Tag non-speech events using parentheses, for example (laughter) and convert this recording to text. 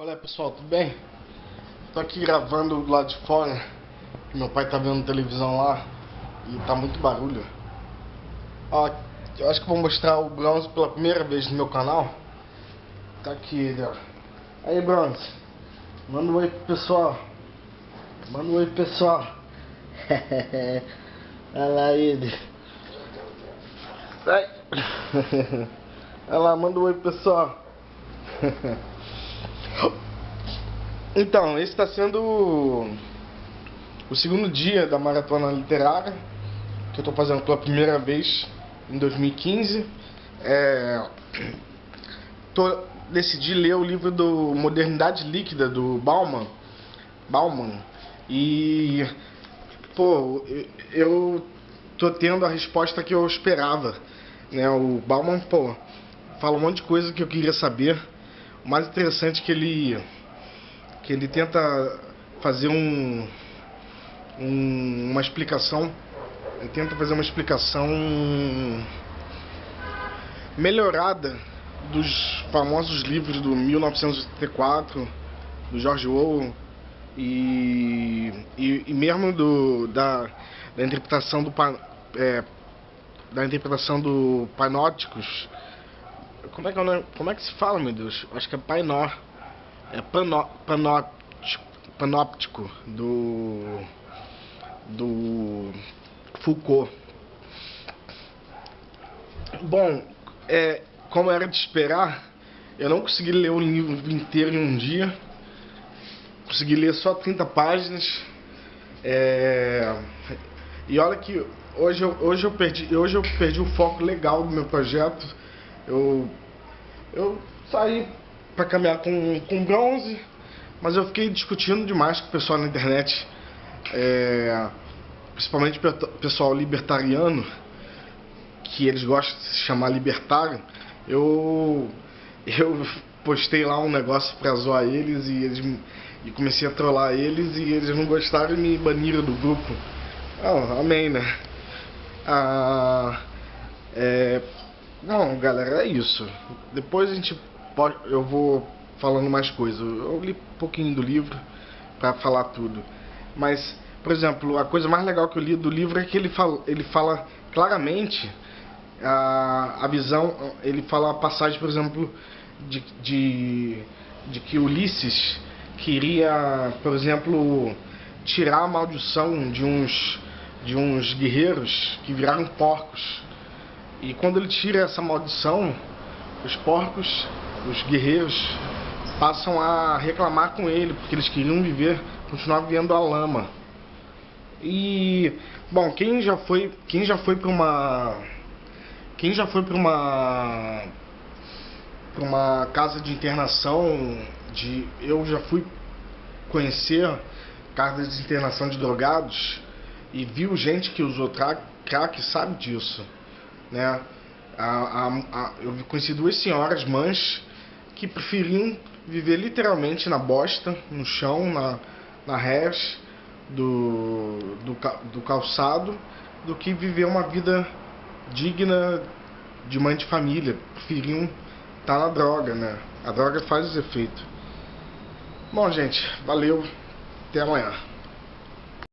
Qual é pessoal, tudo bem? Tô aqui gravando do lado de fora. Meu pai tá vendo televisão lá E tá muito barulho. Ó, eu acho que vou mostrar o Bronze pela primeira vez no meu canal. Tá aqui, ó. Aí Bronze. Manda um oi pro pessoal. Manda um oi pro pessoal. (laughs) Olha lá ele. Sai (laughs) Olha lá, manda um oi pro pessoal (laughs) então, esse está sendo o segundo dia da maratona literária que eu estou fazendo pela primeira vez em 2015. É, tô, decidi ler o livro do Modernidade Líquida do Bauman, Bauman e pô, eu tô tendo a resposta que eu esperava, né? O Bauman, pô, fala um monte de coisa que eu queria saber. O mais interessante é que ele que ele tenta fazer um, um, uma explicação, ele tenta fazer uma explicação melhorada dos famosos livros do 1984, do George Orwell e, e, e mesmo do, da, da interpretação do é, da interpretação do Panóticos. Como é que é? Como é que se fala, meu Deus? Acho que é Painó é panó, panóptico, panóptico do do Foucault. Bom, é, como era de esperar, eu não consegui ler o livro inteiro em um dia. Consegui ler só 30 páginas. É, e olha que hoje eu, hoje, eu perdi, hoje eu perdi o foco legal do meu projeto. Eu, eu saí para caminhar com, com bronze, mas eu fiquei discutindo demais com o pessoal na internet, é, principalmente o pessoal libertariano, que eles gostam de se chamar libertário. Eu, eu postei lá um negócio para zoar eles e, eles e comecei a trollar eles e eles não gostaram e me baniram do grupo. Oh, amém, né? Ah, é, não, galera, é isso. Depois a gente pode, eu vou falando mais coisas. Eu li um pouquinho do livro para falar tudo. Mas, por exemplo, a coisa mais legal que eu li do livro é que ele fala, ele fala claramente a, a visão, ele fala a passagem, por exemplo, de, de, de que Ulisses queria, por exemplo, tirar a maldição de uns, de uns guerreiros que viraram porcos. E quando ele tira essa maldição, os porcos os guerreiros passam a reclamar com ele, porque eles queriam viver, continuar vivendo a lama. E bom, quem já foi, quem já foi para uma quem já foi para uma para uma casa de internação de eu já fui conhecer casa de internação de drogados e viu gente que usou crack sabe disso, né? A, a, a, eu conheci duas senhoras mães que preferiam viver literalmente na bosta, no chão, na, na res do, do, do calçado, do que viver uma vida digna de mãe de família. Preferiam estar tá na droga, né? A droga faz os efeitos. Bom, gente, valeu. Até amanhã.